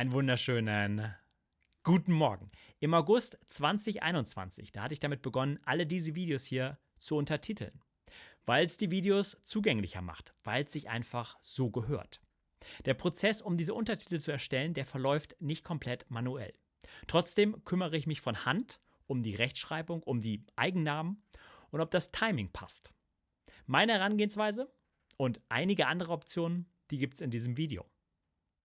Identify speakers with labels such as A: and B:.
A: Einen wunderschönen guten Morgen. Im August 2021, da hatte ich damit begonnen, alle diese Videos hier zu untertiteln, weil es die Videos zugänglicher macht, weil es sich einfach so gehört. Der Prozess, um diese Untertitel zu erstellen, der verläuft nicht komplett manuell. Trotzdem kümmere ich mich von Hand um die Rechtschreibung, um die Eigennamen und ob das Timing passt. Meine Herangehensweise und einige andere Optionen, die gibt es in diesem Video.